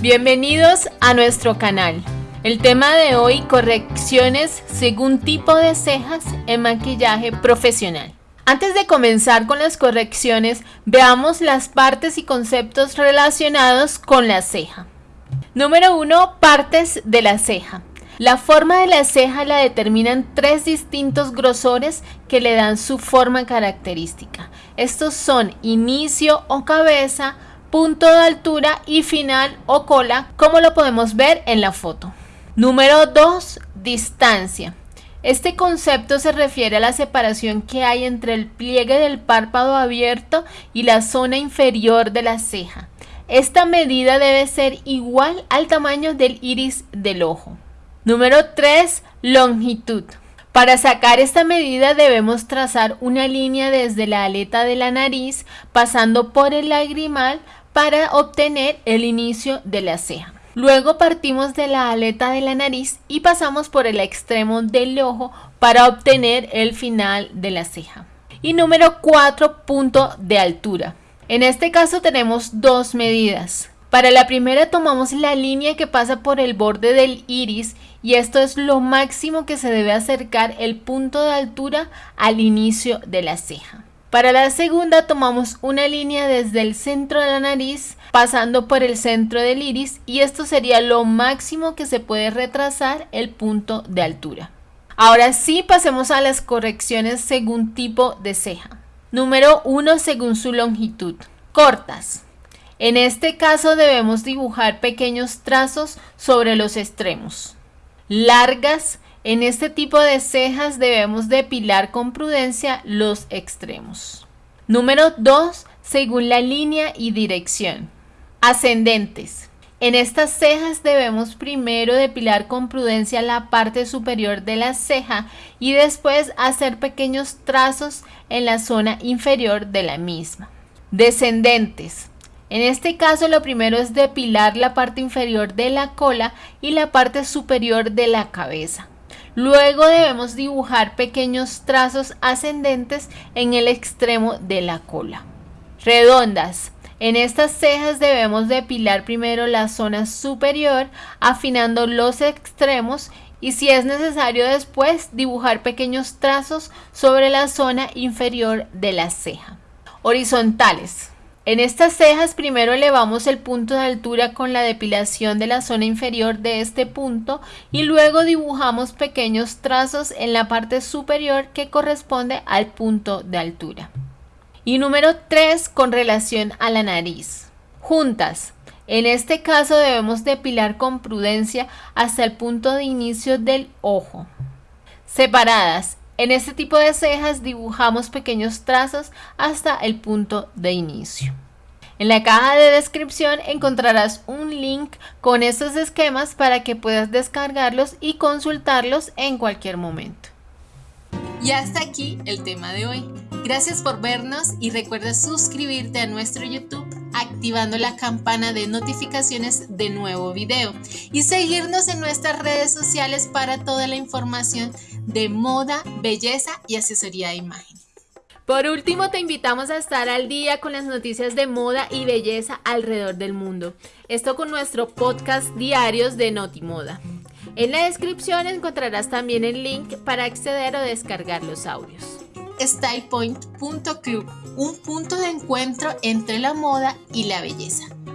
Bienvenidos a nuestro canal. El tema de hoy, correcciones según tipo de cejas en maquillaje profesional. Antes de comenzar con las correcciones, veamos las partes y conceptos relacionados con la ceja. Número 1. Partes de la ceja. La forma de la ceja la determinan tres distintos grosores que le dan su forma característica. Estos son inicio o cabeza, punto de altura y final o cola, como lo podemos ver en la foto. Número 2. Distancia. Este concepto se refiere a la separación que hay entre el pliegue del párpado abierto y la zona inferior de la ceja. Esta medida debe ser igual al tamaño del iris del ojo. Número 3. Longitud. Para sacar esta medida debemos trazar una línea desde la aleta de la nariz pasando por el lagrimal para obtener el inicio de la ceja. Luego partimos de la aleta de la nariz y pasamos por el extremo del ojo para obtener el final de la ceja. Y número 4, punto de altura. En este caso tenemos dos medidas. Para la primera tomamos la línea que pasa por el borde del iris y esto es lo máximo que se debe acercar el punto de altura al inicio de la ceja. Para la segunda tomamos una línea desde el centro de la nariz pasando por el centro del iris y esto sería lo máximo que se puede retrasar el punto de altura. Ahora sí pasemos a las correcciones según tipo de ceja. Número 1 según su longitud. Cortas. En este caso debemos dibujar pequeños trazos sobre los extremos. Largas en este tipo de cejas debemos depilar con prudencia los extremos. Número 2. Según la línea y dirección. Ascendentes. En estas cejas debemos primero depilar con prudencia la parte superior de la ceja y después hacer pequeños trazos en la zona inferior de la misma. Descendentes. En este caso lo primero es depilar la parte inferior de la cola y la parte superior de la cabeza. Luego debemos dibujar pequeños trazos ascendentes en el extremo de la cola. Redondas. En estas cejas debemos depilar primero la zona superior, afinando los extremos y si es necesario después dibujar pequeños trazos sobre la zona inferior de la ceja. Horizontales. En estas cejas primero elevamos el punto de altura con la depilación de la zona inferior de este punto y luego dibujamos pequeños trazos en la parte superior que corresponde al punto de altura. Y número 3 con relación a la nariz. Juntas. En este caso debemos depilar con prudencia hasta el punto de inicio del ojo. Separadas. En este tipo de cejas dibujamos pequeños trazos hasta el punto de inicio. En la caja de descripción encontrarás un link con estos esquemas para que puedas descargarlos y consultarlos en cualquier momento. Y hasta aquí el tema de hoy. Gracias por vernos y recuerda suscribirte a nuestro YouTube activando la campana de notificaciones de nuevo video y seguirnos en nuestras redes sociales para toda la información de moda, belleza y asesoría de imagen. Por último, te invitamos a estar al día con las noticias de moda y belleza alrededor del mundo. Esto con nuestro podcast diarios de Notimoda. En la descripción encontrarás también el link para acceder o descargar los audios. StylePoint.club, un punto de encuentro entre la moda y la belleza.